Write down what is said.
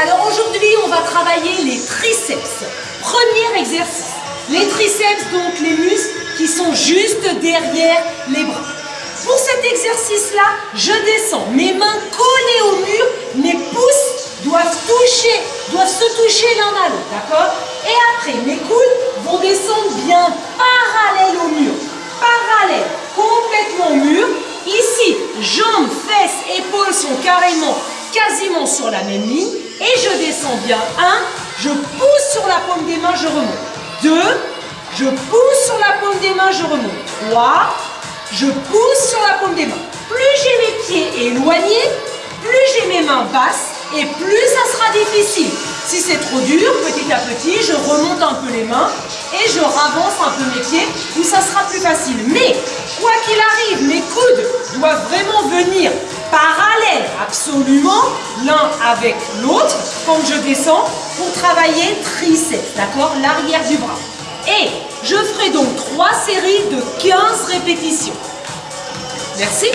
Alors aujourd'hui, on va travailler les triceps. Premier exercice. Les triceps, donc les muscles qui sont juste derrière les bras. Pour cet exercice-là, je descends, mes mains collées au mur, mes pouces doivent toucher, doivent se toucher l'un à l'autre, d'accord? Et après, mes coudes vont descendre bien parallèles au mur, parallèles, complètement au mur. Ici, jambes, fesses, épaules sont carrément, quasiment sur la même ligne. Et je descends bien. Un, je pousse sur la paume des mains, je remonte. Deux, je pousse sur la paume des mains, je remonte. Trois, je pousse sur la paume des mains. Plus j'ai mes pieds éloignés, plus j'ai mes mains basses et plus ça sera difficile. Si c'est trop dur, petit à petit, je remonte un peu les mains et je ravance un peu mes pieds où ça sera plus facile. Mais, quoi qu'il arrive, mes coudes doivent vraiment venir absolument l'un avec l'autre quand je descends pour travailler triceps, d'accord L'arrière du bras. Et je ferai donc trois séries de 15 répétitions. Merci.